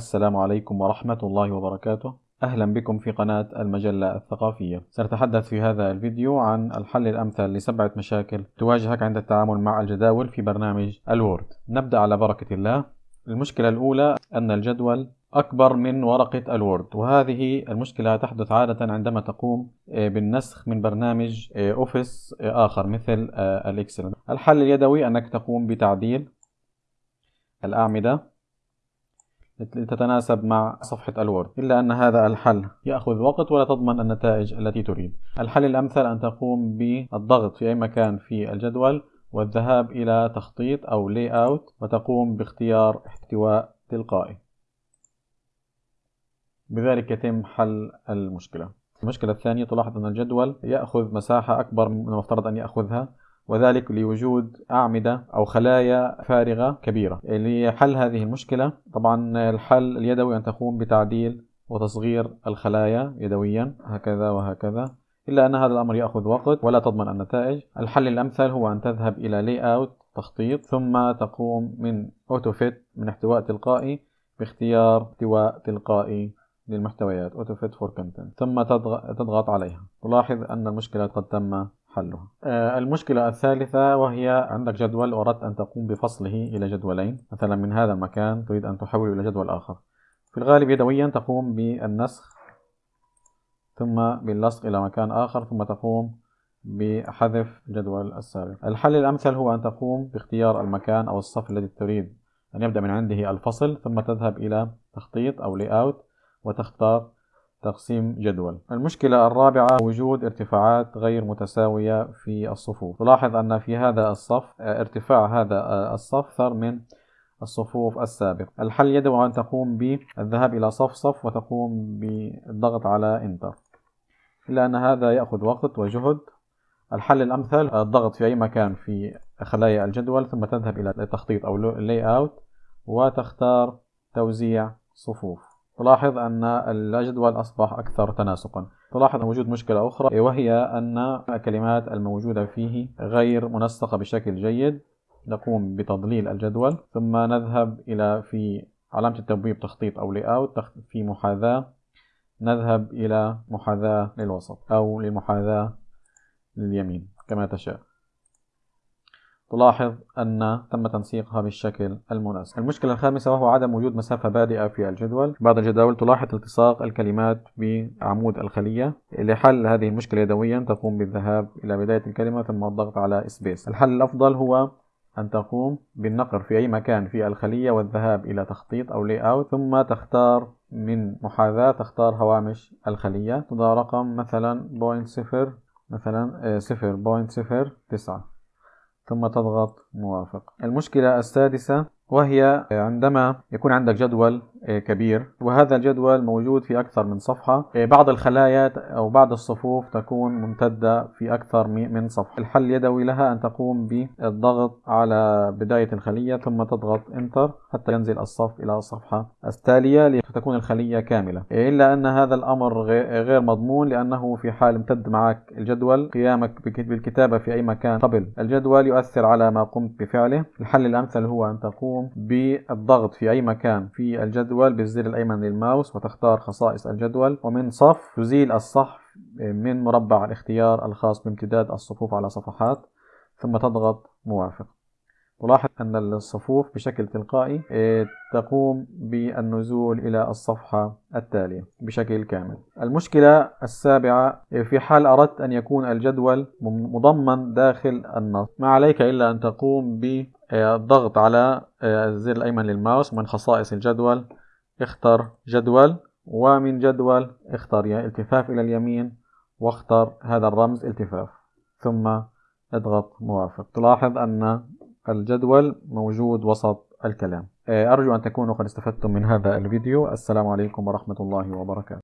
السلام عليكم ورحمة الله وبركاته. أهلا بكم في قناة المجلة الثقافية. سنتحدث في هذا الفيديو عن الحل الأمثل لسبعة مشاكل تواجهك عند التعامل مع الجداول في برنامج الوورد. نبدأ على بركة الله. المشكلة الأولى أن الجدول أكبر من ورقة الوورد وهذه المشكلة تحدث عادة عندما تقوم آه، بالنسخ من برنامج أوفيس آه، آه، آخر مثل الإكسل. الحل اليدوي أنك تقوم بتعديل الأعمدة لتتناسب مع صفحة الوورد. إلا أن هذا الحل يأخذ وقت ولا تضمن النتائج التي تريد. الحل الأمثل أن تقوم بالضغط في أي مكان في الجدول والذهاب إلى تخطيط أو لي أوت وتقوم باختيار احتواء تلقائي. بذلك يتم حل المشكلة. المشكلة الثانية تلاحظ أن الجدول يأخذ مساحة أكبر من المفترض أن يأخذها. وذلك لوجود أعمدة أو خلايا فارغة كبيرة. لحل هذه المشكلة طبعا الحل اليدوي أن تقوم بتعديل وتصغير الخلايا يدويا هكذا وهكذا إلا أن هذا الأمر يأخذ وقت ولا تضمن النتائج. الحل الأمثل هو أن تذهب إلى layout تخطيط ثم تقوم من fit من احتواء تلقائي باختيار احتواء تلقائي للمحتويات fit for content ثم تضغط عليها. تلاحظ أن المشكلة قد تم حلها. آه، المشكلة الثالثة وهي عندك جدول وأردت أن تقوم بفصله إلى جدولين. مثلا من هذا المكان تريد أن تحوله إلى جدول آخر. في الغالب يدويا تقوم بالنسخ ثم باللصق إلى مكان آخر ثم تقوم بحذف الجدول السابق. الحل الأمثل هو أن تقوم باختيار المكان أو الصف الذي تريد أن يبدأ من عنده الفصل ثم تذهب إلى تخطيط أو أوت وتختار تقسيم جدول. المشكلة الرابعة وجود ارتفاعات غير متساوية في الصفوف. تلاحظ أن في هذا الصف ارتفاع هذا الصف أكثر من الصفوف السابق الحل يدعو أن تقوم بالذهاب إلى صف صف وتقوم بالضغط على إنتر. إلا أن هذا يأخذ وقت وجهد. الحل الأمثل الضغط في أي مكان في خلايا الجدول ثم تذهب إلى التخطيط أو أوت وتختار توزيع صفوف. تلاحظ أن الجدول أصبح أكثر تناسقا. تلاحظ وجود مشكلة أخرى وهي أن الكلمات الموجودة فيه غير منسقة بشكل جيد. نقوم بتضليل الجدول ثم نذهب إلى في علامة التبويب تخطيط أو أوت في محاذاة. نذهب إلى محاذاة للوسط أو لمحاذاة لليمين كما تشاء. تلاحظ أن تم تنسيقها بالشكل المناسب. المشكلة الخامسة وهو عدم وجود مسافة بادئة في الجدول. بعض الجداول تلاحظ التصاق الكلمات بعمود الخلية. لحل هذه المشكلة يدويا تقوم بالذهاب إلى بداية الكلمة ثم الضغط على space الحل الأفضل هو أن تقوم بالنقر في أي مكان في الخلية والذهاب إلى تخطيط أو layout ثم تختار من محاذاة تختار هوامش الخلية. تضع رقم مثلا point صفر مثلا آه، صفر point صفر تسعة. ثم تضغط موافق. المشكلة السادسة وهي عندما يكون عندك جدول كبير. وهذا الجدول موجود في أكثر من صفحة. آه، بعض الخلايا أو بعض الصفوف تكون ممتدة في أكثر من صفحة. الحل اليدوي لها أن تقوم بالضغط على بداية الخلية ثم تضغط enter حتى ينزل الصف إلى الصفحة التالية لتكون الخلية كاملة. آه، إلا أن هذا الأمر غير مضمون لأنه في حال امتد معك الجدول قيامك بالكتابة في أي مكان قبل. الجدول يؤثر على ما قمت بفعله. الحل الأمثل هو أن تقوم بالضغط في أي مكان في الجدول الجدول بالزر الأيمن للماوس وتختار خصائص الجدول. ومن صف تزيل الصف من مربع الاختيار الخاص بامتداد الصفوف على صفحات ثم تضغط موافق. تلاحظ أن الصفوف بشكل تلقائي آه، تقوم بالنزول إلى الصفحة التالية بشكل كامل. المشكلة السابعة آه، في حال أردت أن يكون الجدول مضمن داخل النص. ما عليك إلا أن تقوم بالضغط على آه، الزر الأيمن للماوس. من خصائص الجدول اختر جدول ومن جدول اختر يعني التفاف إلى اليمين واختر هذا الرمز التفاف. ثم اضغط موافق. تلاحظ أن الجدول موجود وسط الكلام. أرجو أن تكونوا قد استفدتم من هذا الفيديو. السلام عليكم ورحمة الله وبركاته.